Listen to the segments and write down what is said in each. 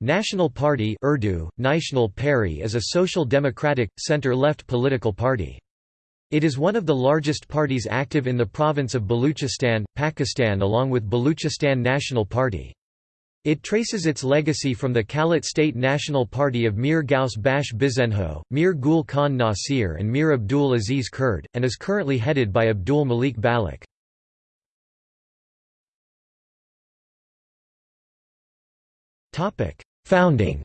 National Party Urdu, National Party is a social democratic, centre-left political party. It is one of the largest parties active in the province of Baluchistan, Pakistan along with Baluchistan National Party. It traces its legacy from the Kalat State National Party of Mir Ghaus Bakhsh Bizenjo, Mir Gul Khan Nasir and Mir Abdul Aziz Kurd, and is currently headed by Abdul Malik Baloch. Founding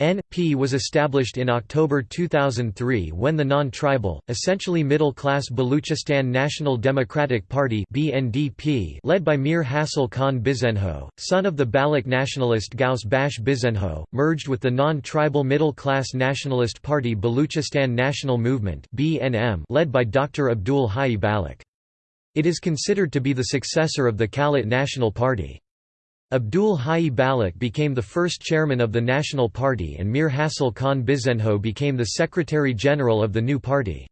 NP was established in October 2003 when the non-tribal, essentially middle-class Baluchistan National Democratic Party (BNDP), led by Mir Hasil Khan Bizenjo, son of the Baloch nationalist Ghaus Bakhsh Bizenjo, merged with the non-tribal middle-class nationalist party Baluchistan National Movement (BNM), led by Dr. Abdul Hai Baloch. It is considered to be the successor of the Kalat National Party. Abdul Hai Baloch became the first chairman of the National Party and Mir Hasil Khan Bizenjo became the Secretary-General of the new party.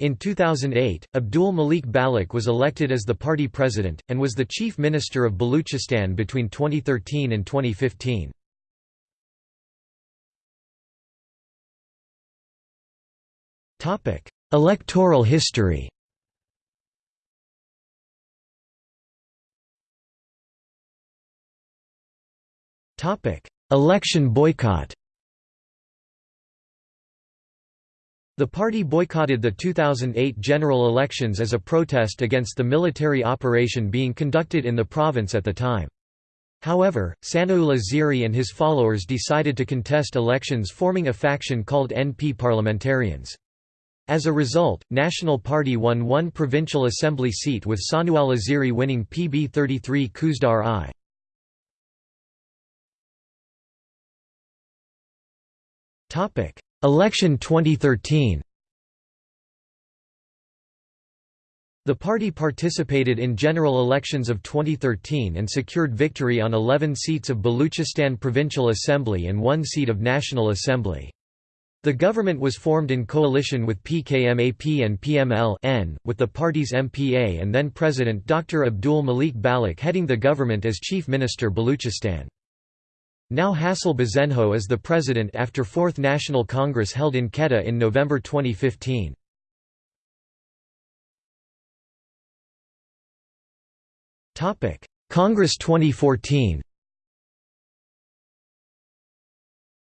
In 2008, Abdul Malik Baloch was elected as the party president, and was the chief minister of Baluchistan between 2013 and 2015. Electoral history Election boycott The party boycotted the 2008 general elections as a protest against the military operation being conducted in the province at the time. However, Sanaullah Zehri and his followers decided to contest elections forming a faction called NP Parliamentarians. As a result, National Party won one provincial assembly seat with Sanaullah Zehri winning PB 33 Khuzdar I. Topic: Election 2013. The party participated in general elections of 2013 and secured victory on 11 seats of Baluchistan Provincial Assembly and one seat of National Assembly. The government was formed in coalition with PKMAP and PML with the party's MPA and then President Dr. Abdul Malik Baloch heading the government as Chief Minister Baluchistan. Now Hasil Bizenjo is the president after Fourth National Congress held in Quetta in November 2015. Congress 2014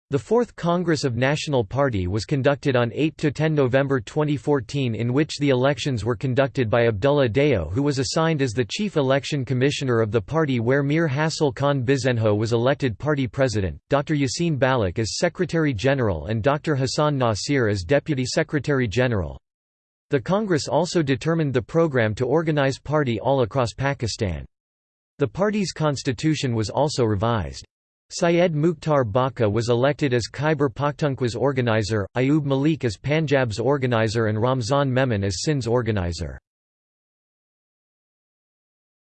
The Fourth Congress of National Party was conducted on 8–10 November 2014 in which the elections were conducted by Abdullah Deo who was assigned as the chief election commissioner of the party where Mir Hasil Khan Bizenjo was elected party president, Dr. Yasin Baloch as secretary-general and Dr. Hassan Nasir as deputy secretary-general. The Congress also determined the program to organize party all across Pakistan. The party's constitution was also revised. Syed Mukhtar Baka was elected as Khyber Pakhtunkhwa's organizer, Ayub Malik as Punjab's organizer and Ramzan Memon as Sindh's organizer.